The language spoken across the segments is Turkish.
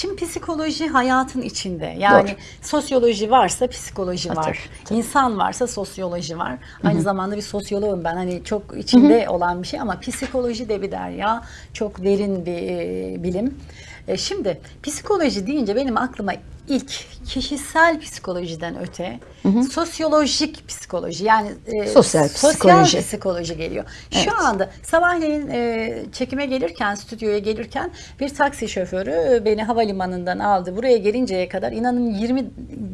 Şimdi psikoloji hayatın içinde. Yani Doğru. sosyoloji varsa psikoloji Ha, var. tabii. İnsan varsa sosyoloji var. Aynı zamanda bir sosyoloğum ben. Hani çok içinde olan bir şey ama psikoloji de bir derya. Çok derin bir e, bilim. E, şimdi psikoloji deyince benim aklıma ilk kişisel psikolojiden öte sosyolojik psikoloji yani e, Sosyal psikoloji. psikoloji geliyor. Şu anda sabahleyin e, çekime gelirken, stüdyoya gelirken bir taksi şoförü e, beni havalimanından aldı. Buraya gelinceye kadar inanın 20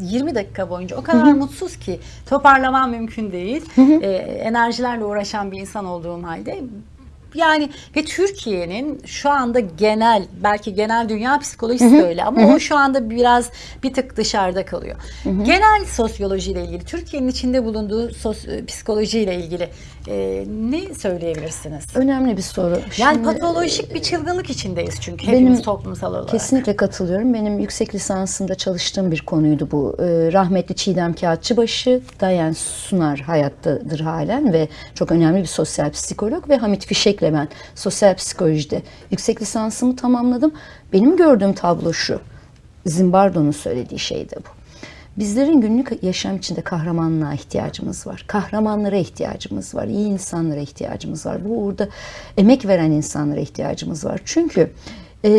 20 dakika boyunca o kadar mutsuz ki toparlamam mümkün değil. E, enerjilerle uğraşan bir insan olduğum halde yani ve Türkiye'nin şu anda genel belki genel dünya psikolojisi de öyle ama o şu anda biraz bir tık dışarıda kalıyor. Genel sosyolojiyle ilgili Türkiye'nin içinde bulunduğu sos, psikolojiyle ilgili e, ne söyleyebilirsiniz? Önemli bir soru. Yani Şimdi, patolojik bir çılgınlık içindeyiz çünkü benim hepimiz toplumsal olarak. Kesinlikle katılıyorum. Benim yüksek lisansımda çalıştığım bir konuydu bu. Ee, rahmetli Çiğdem Kağıtçıbaşı, Dayan Sunar hayattadır halen ve çok önemli bir sosyal psikolog ve Hamit Fişek'le ben sosyal psikolojide yüksek lisansımı tamamladım. Benim gördüğüm tablo şu. Zimbardo'nun söylediği şey de bu. Bizlerin günlük yaşam içinde kahramanlığa ihtiyacımız var. Kahramanlara ihtiyacımız var. iyi insanlara ihtiyacımız var. Bu uğurda emek veren insanlara ihtiyacımız var. Çünkü e,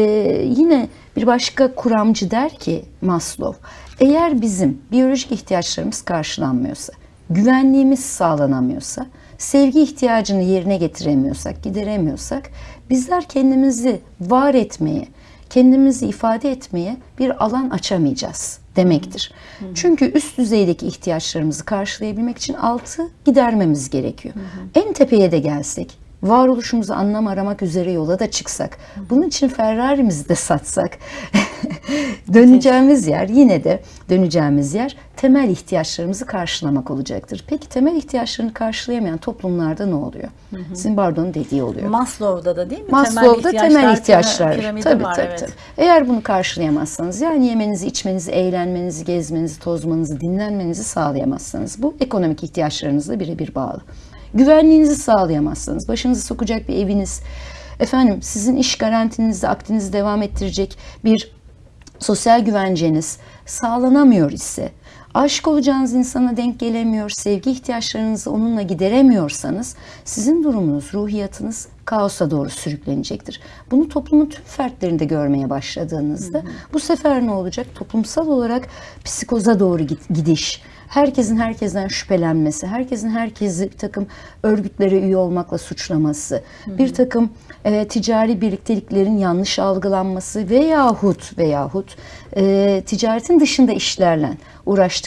yine bir başka kuramcı der ki Maslow, eğer bizim biyolojik ihtiyaçlarımız karşılanmıyorsa, güvenliğimiz sağlanamıyorsa, sevgi ihtiyacını yerine getiremiyorsak, gideremiyorsak, bizler kendimizi var etmeye, kendimizi ifade etmeye bir alan açamayacağız demektir. Çünkü üst düzeydeki ihtiyaçlarımızı karşılayabilmek için altı gidermemiz gerekiyor. En tepeye de gelsek, varoluşumuzu anlam aramak üzere yola da çıksak, bunun için Ferrari'mizi de satsak, döneceğimiz yer yine de döneceğimiz yer temel ihtiyaçlarımızı karşılamak olacaktır. Peki temel ihtiyaçlarını karşılayamayan toplumlarda ne oluyor? Zimbardo'nun dediği oluyor. Maslow'da da değil mi? Maslow'da temel ihtiyaçlar. piramidi Tabii, var, tabii, evet. tabii. Eğer bunu karşılayamazsanız yani yemenizi, içmenizi, eğlenmenizi, gezmenizi, tozmanızı, dinlenmenizi sağlayamazsanız bu ekonomik ihtiyaçlarınızla birebir bağlı. Güvenliğinizi sağlayamazsanız, başınızı sokacak bir eviniz, efendim sizin iş garantinizde aktinizi devam ettirecek bir sosyal güvenceniz sağlanamıyor ise, aşık olacağınız insana denk gelemiyor, sevgi ihtiyaçlarınızı onunla gideremiyorsanız sizin durumunuz, ruhiyatınız kaosa doğru sürüklenecektir. Bunu toplumun tüm fertlerinde görmeye başladığınızda bu sefer ne olacak? Toplumsal olarak psikoza doğru gidiş, herkesin herkesten şüphelenmesi, herkesin herkesi bir takım örgütlere üye olmakla suçlaması, bir takım e, ticari birlikteliklerin yanlış algılanması veyahut veyahut e, ticaretin dışında işlerle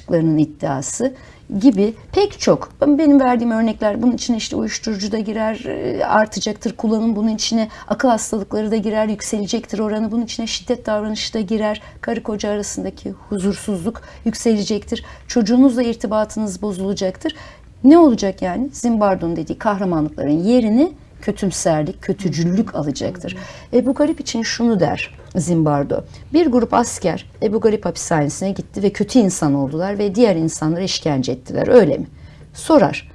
uğraştıklarının iddiası gibi pek çok. Benim verdiğim örnekler bunun içine işte uyuşturucu da girer e, artacaktır kullanım bunun içine akıl hastalıkları da girer yükselecektir oranı bunun içine şiddet davranışı da girer. Karı koca arasındaki huzursuzluk yükselecektir. Çocuğunuzla irtibatınız bozulacaktır. Ne olacak yani? Zimbardo'nun dediği kahramanlıkların yerini kötümserlik, kötücüllük alacaktır. Ebu Garip için şunu der Zimbardo. Bir grup asker Ebu Garip hapishanesine gitti ve kötü insan oldular ve diğer insanlara işkence ettiler. Öyle mi? Sorar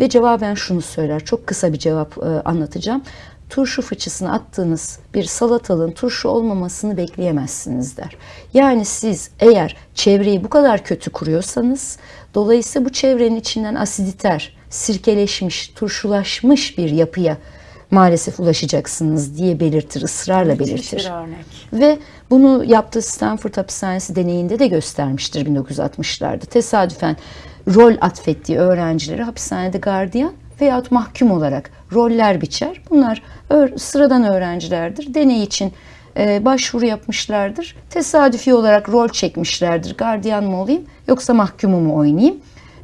ve cevaben şunu söyler. Çok kısa bir cevap e, anlatacağım. Turşu fıçısına attığınız bir salatalığın turşu olmamasını bekleyemezsiniz der. Yani siz eğer çevreyi bu kadar kötü kuruyorsanız dolayısıyla bu çevrenin içinden asiditer, sirkeleşmiş, turşulaşmış bir yapıya maalesef ulaşacaksınız diye belirtir, ısrarla Müthiş belirtir. bir örnek. Ve bunu yaptığı Stanford Hapishanesi deneyinde de göstermiştir 1960'larda. Tesadüfen rol atfettiği öğrencileri hapishanede gardiyan veyahut mahkum olarak roller biçer. Bunlar sıradan öğrencilerdir. Deney için e, başvuru yapmışlardır. Tesadüfi olarak rol çekmişlerdir. Gardiyan mı olayım yoksa mahkumu mu oynayayım?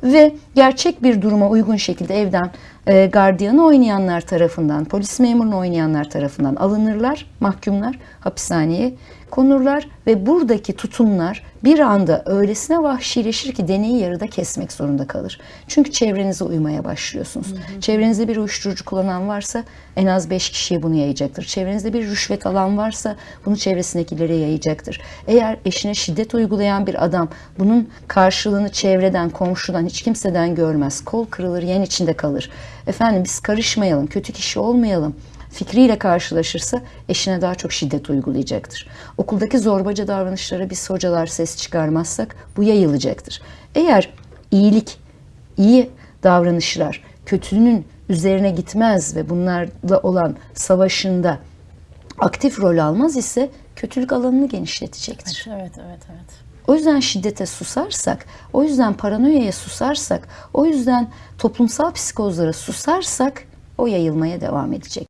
Ve gerçek bir duruma uygun şekilde evden e, gardiyanı oynayanlar tarafından, polis memurunu oynayanlar tarafından alınırlar, mahkumlar hapishaneye konurlar ve buradaki tutumlar bir anda öylesine vahşileşir ki deneyi yarıda kesmek zorunda kalır. Çünkü çevrenize uymaya başlıyorsunuz. Çevrenizde bir uyuşturucu kullanan varsa en az 5 kişiye bunu yayacaktır. Çevrenizde bir rüşvet alan varsa bunu çevresindekilere yayacaktır. Eğer eşine şiddet uygulayan bir adam bunun karşılığını çevreden, komşudan, hiç kimseden görmez. Kol kırılır, yen içinde kalır. Efendim biz karışmayalım, kötü kişi olmayalım fikriyle karşılaşırsa eşine daha çok şiddet uygulayacaktır. Okuldaki zorbaca davranışlara biz hocalar ses çıkarmazsak bu yayılacaktır. Eğer iyilik, iyi davranışlar kötünün üzerine gitmez ve bunlarla olan savaşında aktif rol almaz ise kötülük alanını genişletecektir. Evet, evet, evet. O yüzden şiddete susarsak, o yüzden paranoyaya susarsak, o yüzden toplumsal psikozlara susarsak o yayılmaya devam edecek.